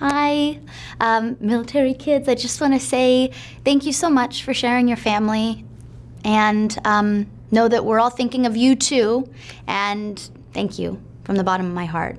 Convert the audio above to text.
Hi, um, military kids. I just want to say thank you so much for sharing your family and um, know that we're all thinking of you too. And thank you from the bottom of my heart.